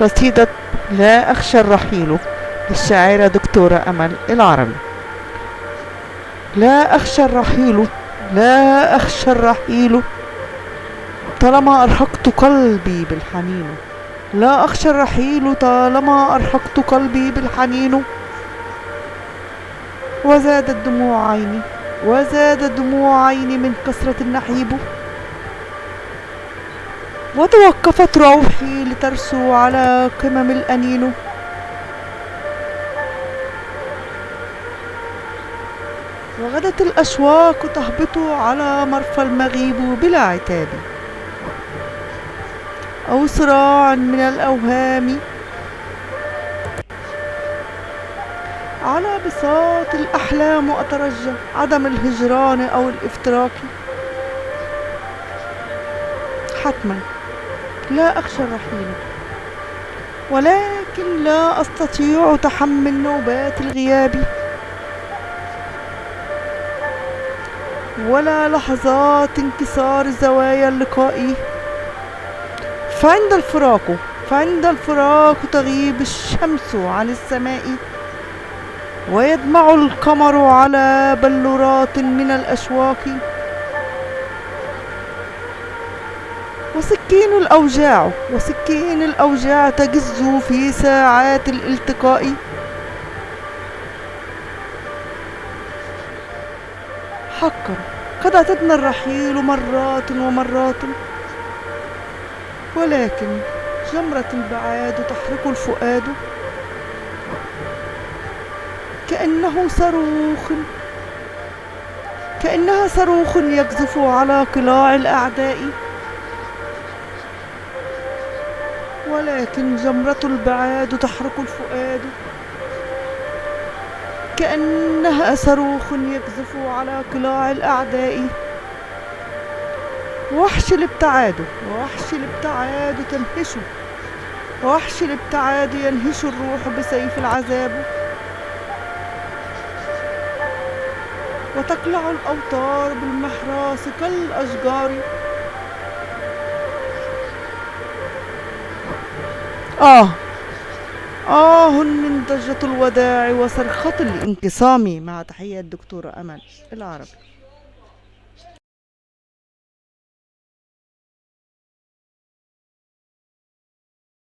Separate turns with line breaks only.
قصيدة لا أخشى الرحيل للشاعرة دكتورة أمل العربي. لا أخشى الرحيل لا أخشى الرحيل طالما أرهقت قلبي بالحنين. لا أخشى الرحيل طالما أرهقت قلبي بالحنين. وزادت دموع عيني وزادت دموع عيني من كثرة النحيب. وتوقفت روحي لترسو على قمم الأنين. وغدت الأشواق تهبط على مرفى المغيب بلا عتاب. أو صراع من الأوهام. على بساط الأحلام أترجى عدم الهجران أو الإفتراق. حتما. لا أخشى الرحيل. ولكن لا أستطيع تحمل نوبات الغياب. ولا لحظات انكسار زوايا اللقاء فعند الفراق فعند الفراق تغيب الشمس عن السماء. ويدمع القمر على بلورات من الأشواق. وسكين الأوجاع وسكين الأوجاع تجز في ساعات الالتقاء. حقا قد أعتدنا الرحيل مرات ومرات ولكن جمرة البعاد تحرق الفؤاد. كأنه صاروخ كأنها صاروخ يقذف على قلاع الأعداء. ولكن جمرة البعاد تحرق الفؤاد. كأنها صاروخ يقذف على قلاع الأعداء. وحش الابتعاد وحش الابتعاد تنهش. وحش الابتعاد ينهش الروح بسيف العذاب. وتقلع الأوتار بالمحراس كالأشجار. آه. آه من ضجة الوداع وصرخة الانقسام. مع تحية الدكتورة أمل العربي.